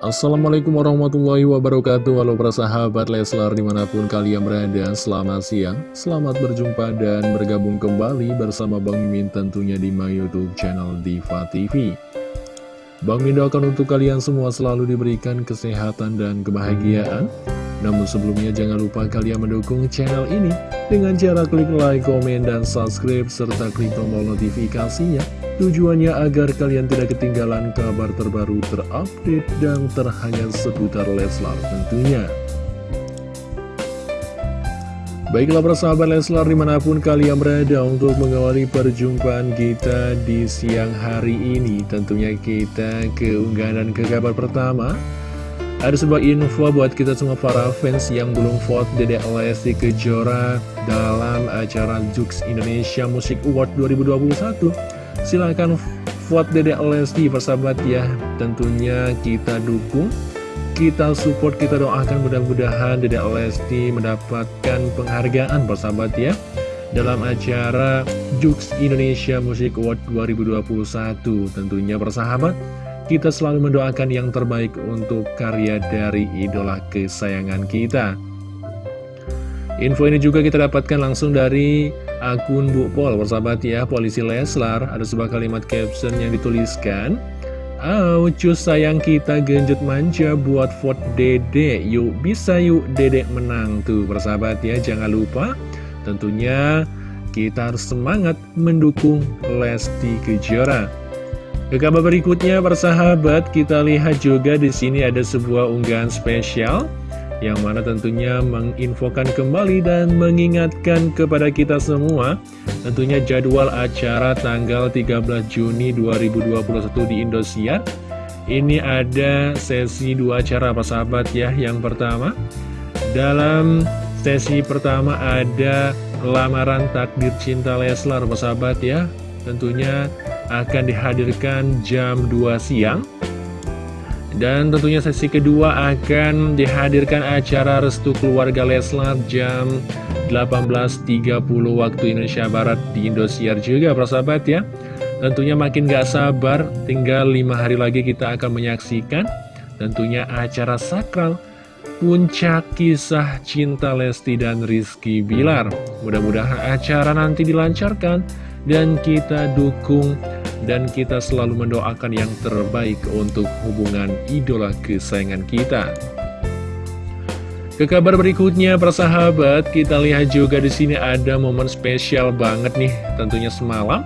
Assalamualaikum warahmatullahi wabarakatuh. Halo para sahabat Leslar di mana pun kalian berada Selamat siang, selamat berjumpa dan bergabung kembali bersama Bang Mimin tentunya di my youtube channel Diva TV Bang Mimin doakan untuk kalian semua selalu diberikan kesehatan dan kebahagiaan Namun sebelumnya jangan lupa kalian mendukung channel ini Dengan cara klik like, komen, dan subscribe serta klik tombol notifikasinya Tujuannya agar kalian tidak ketinggalan kabar terbaru terupdate dan terhangat seputar Leslar tentunya. Baiklah persahabat Leslar di mana pun kalian berada untuk mengawali perjumpaan kita di siang hari ini Tentunya kita ke unggahan ke kabar pertama Ada sebuah info buat kita semua para fans yang belum vote Dede Lesti Kejora dalam acara Jux Indonesia Music Award 2021 Silahkan vote Dedek Lesti persahabat ya. Tentunya kita dukung Kita support, kita doakan mudah-mudahan Dedek Lesti mendapatkan penghargaan persahabat ya Dalam acara Jux Indonesia Music Award 2021 Tentunya persahabat kita selalu mendoakan yang terbaik untuk karya dari idola kesayangan kita. Info ini juga kita dapatkan langsung dari akun Bu Pol, persahabat ya, Polisi Leslar. Ada sebuah kalimat caption yang dituliskan. Oh, cus sayang kita genjut manja buat vote dede. Yuk bisa yuk dede menang tuh. Persahabat ya Jangan lupa. Tentunya kita harus semangat mendukung Lesti Kejora Ke kabar berikutnya persahabat kita lihat juga di sini ada sebuah unggahan spesial yang mana tentunya menginfokan kembali dan mengingatkan kepada kita semua tentunya jadwal acara tanggal 13 Juni 2021 di Indosiar. Ini ada sesi dua acara apa sahabat ya yang pertama. Dalam sesi pertama ada lamaran takdir cinta Leslar sahabat ya. Tentunya akan dihadirkan jam 2 siang. Dan tentunya sesi kedua akan dihadirkan acara Restu Keluarga Leslar jam 18.30 waktu Indonesia Barat di Indosiar juga persahabat ya. Tentunya makin gak sabar, tinggal 5 hari lagi kita akan menyaksikan Tentunya acara sakral Puncak kisah cinta Lesti dan Rizky Bilar. Mudah-mudahan acara nanti dilancarkan Dan kita dukung dan kita selalu mendoakan yang terbaik untuk hubungan idola kesayangan kita. Ke kabar berikutnya, persahabat, kita lihat juga di sini ada momen spesial banget nih, tentunya semalam.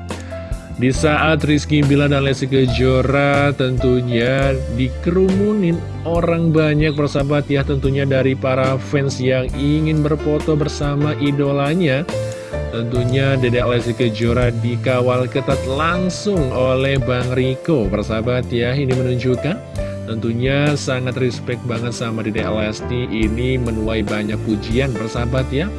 Di saat Rizky Bila dan Lesti Kejora tentunya dikerumunin orang banyak persahabat ya tentunya dari para fans yang ingin berfoto bersama idolanya Tentunya Dedek Lesti Kejora dikawal ketat langsung oleh Bang Riko. Persahabat ya, ini menunjukkan Tentunya sangat respect banget sama Dedek Lesti. Ini menuai banyak pujian persahabat ya.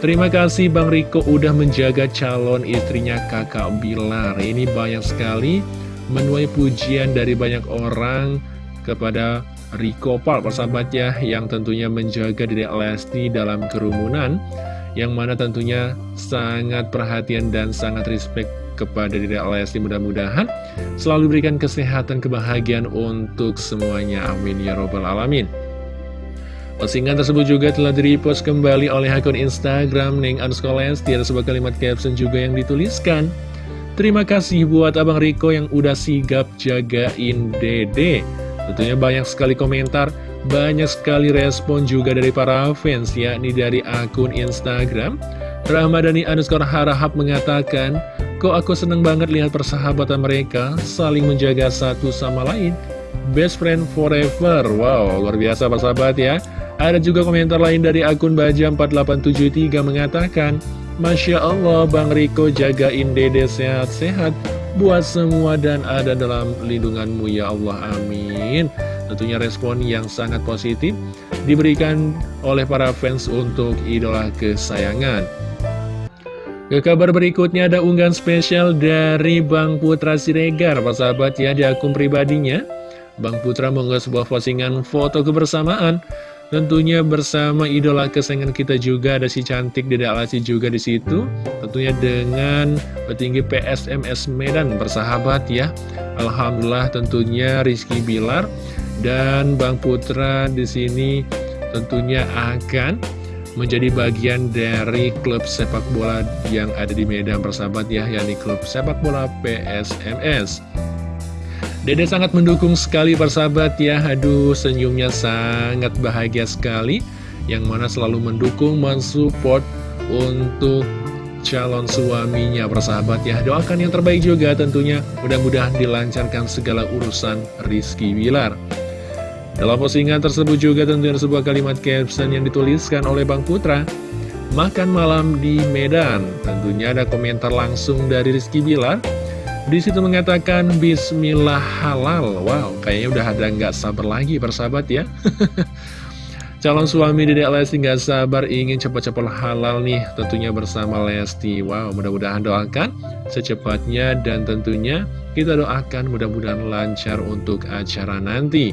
Terima kasih Bang Riko udah menjaga calon istrinya kakak Bilar. Ini banyak sekali menuai pujian dari banyak orang kepada Riko Pal persahabat ya Yang tentunya menjaga Dedek Lesti dalam kerumunan yang mana tentunya sangat perhatian dan sangat respect kepada diri Lesti. Mudah-mudahan selalu berikan kesehatan kebahagiaan untuk semuanya. Amin ya robbal alamin. Postingan tersebut juga telah di-repost kembali oleh akun Instagram Neng underscore Lesti. Ada sebuah kalimat caption juga yang dituliskan. Terima kasih buat Abang Riko yang udah sigap jagain dede. Tentunya banyak sekali komentar banyak sekali respon juga dari para fans, yakni dari akun Instagram. Rahmadani underscore harahap mengatakan, Kok aku seneng banget lihat persahabatan mereka, saling menjaga satu sama lain. Best friend forever. Wow, luar biasa Pak sahabat ya. Ada juga komentar lain dari akun Baja4873 mengatakan, Masya Allah, Bang Riko jagain dede sehat-sehat buat semua dan ada dalam lindunganmu ya Allah. Amin. Tentunya respon yang sangat positif diberikan oleh para fans untuk idola kesayangan. Ke kabar berikutnya ada unggahan spesial dari Bang Putra Siregar, Pak sahabat ya, di akun pribadinya. Bang Putra mengunggah sebuah postingan foto kebersamaan Tentunya bersama idola kesayangan kita juga ada si cantik Dede Alasi juga di situ. Tentunya dengan petinggi PSMS Medan bersahabat ya. Alhamdulillah tentunya Rizky Bilar Dan Bang Putra di sini tentunya akan menjadi bagian dari klub sepak bola yang ada di Medan persahabat ya, yakni klub sepak bola PSMS. Dede sangat mendukung sekali persahabat ya, aduh senyumnya sangat bahagia sekali, yang mana selalu mendukung, mensupport untuk calon suaminya persahabat ya. Doakan yang terbaik juga tentunya, mudah-mudahan dilancarkan segala urusan Rizky Wilar. Dalam postingan tersebut juga tentunya sebuah kalimat caption yang dituliskan oleh Bang Putra Makan malam di Medan. Tentunya ada komentar langsung dari Rizky Bilar. Di situ mengatakan Bismillah halal. Wow, kayaknya udah ada nggak sabar lagi persahabat ya. Calon suami Dedek Lesti nggak sabar ingin cepat-cepat halal nih Tentunya bersama Lesti. Wow, mudah-mudahan doakan secepatnya Dan tentunya kita doakan mudah-mudahan lancar untuk acara nanti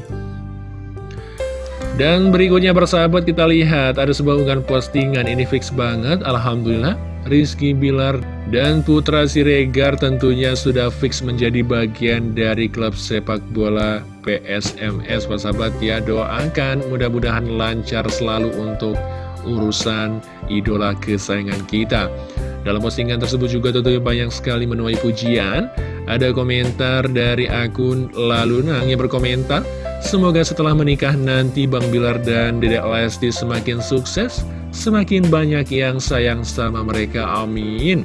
dan berikutnya bersahabat kita lihat ada sebuah unggahan postingan. Ini fix banget Alhamdulillah. Rizky Bilar dan Putra Siregar tentunya sudah fix menjadi bagian dari klub sepak bola PSMS Sahabat ya doakan mudah-mudahan lancar selalu untuk urusan idola kesayangan kita. Dalam postingan tersebut juga tentunya banyak sekali menuai pujian. Ada komentar dari akun Lalunang yang berkomentar, Semoga setelah menikah nanti Bang Bilar dan Dedek Lesti semakin sukses, semakin banyak yang sayang sama mereka, amin.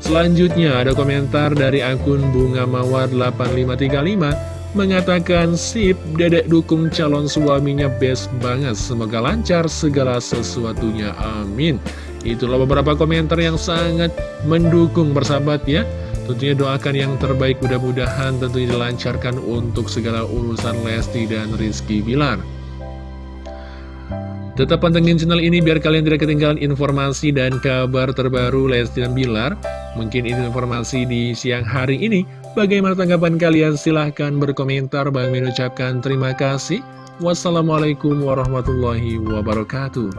Selanjutnya ada komentar dari akun Bunga Mawar 8535 mengatakan sip dedek dukung calon suaminya best banget. Semoga lancar segala sesuatunya. Amin. Itulah beberapa komentar yang sangat mendukung bersahabat ya Tentunya doakan yang terbaik mudah-mudahan tentunya dilancarkan untuk segala urusan Lesti dan Rizky Bilar. Tetap pantengin channel ini biar kalian tidak ketinggalan informasi dan kabar terbaru Lesti dan Bilar. Mungkin ini informasi di siang hari ini. Bagaimana tanggapan kalian? Silahkan berkomentar. Bang Min ucapkan terima kasih. Wassalamualaikum warahmatullahi wabarakatuh.